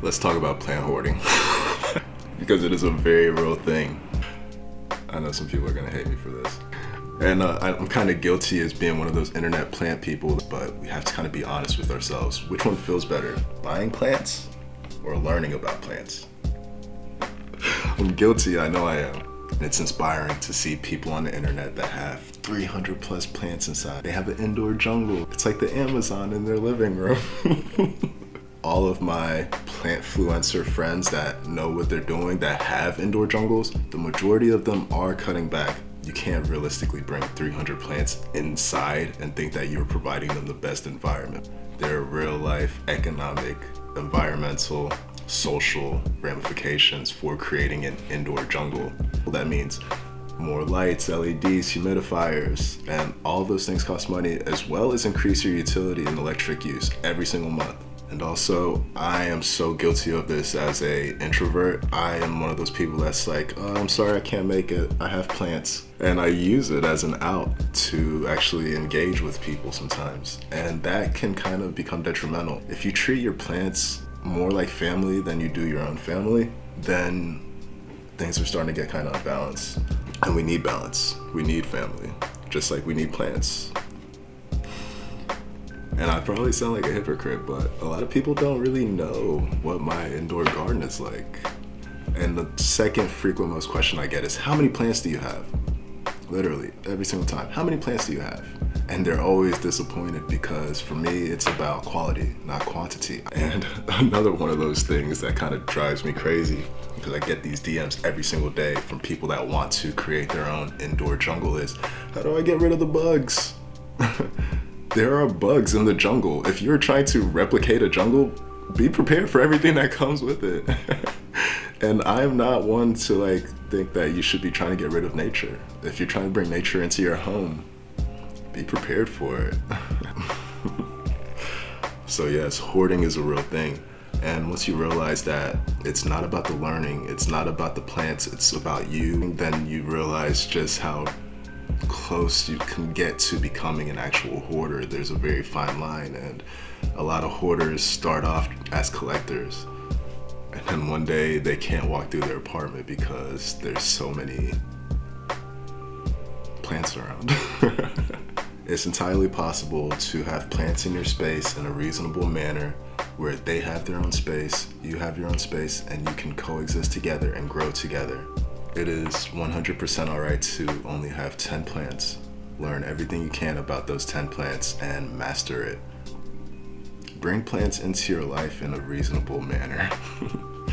Let's talk about plant hoarding. because it is a very real thing. I know some people are gonna hate me for this. And uh, I'm kind of guilty as being one of those internet plant people, but we have to kind of be honest with ourselves. Which one feels better, buying plants or learning about plants? I'm guilty, I know I am. And it's inspiring to see people on the internet that have 300 plus plants inside. They have an indoor jungle. It's like the Amazon in their living room. All of my plant fluencer friends that know what they're doing, that have indoor jungles, the majority of them are cutting back you can't realistically bring 300 plants inside and think that you're providing them the best environment. There are real life economic, environmental, social ramifications for creating an indoor jungle. That means more lights, LEDs, humidifiers, and all those things cost money as well as increase your utility and electric use every single month. And also, I am so guilty of this as a introvert. I am one of those people that's like, oh, I'm sorry I can't make it. I have plants. And I use it as an out to actually engage with people sometimes. And that can kind of become detrimental. If you treat your plants more like family than you do your own family, then things are starting to get kind of unbalanced. And we need balance. We need family, just like we need plants. And I probably sound like a hypocrite, but a lot of people don't really know what my indoor garden is like. And the second frequent most question I get is, how many plants do you have? Literally, every single time. How many plants do you have? And they're always disappointed because for me, it's about quality, not quantity. And another one of those things that kind of drives me crazy because I get these DMs every single day from people that want to create their own indoor jungle is, how do I get rid of the bugs? there are bugs in the jungle. If you're trying to replicate a jungle, be prepared for everything that comes with it. and I'm not one to like think that you should be trying to get rid of nature. If you're trying to bring nature into your home, be prepared for it. so yes, hoarding is a real thing. And once you realize that it's not about the learning, it's not about the plants, it's about you, then you realize just how close you can get to becoming an actual hoarder. There's a very fine line and a lot of hoarders start off as collectors and then one day they can't walk through their apartment because there's so many plants around. it's entirely possible to have plants in your space in a reasonable manner where they have their own space, you have your own space, and you can coexist together and grow together. It is 100% alright to only have 10 plants. Learn everything you can about those 10 plants and master it. Bring plants into your life in a reasonable manner.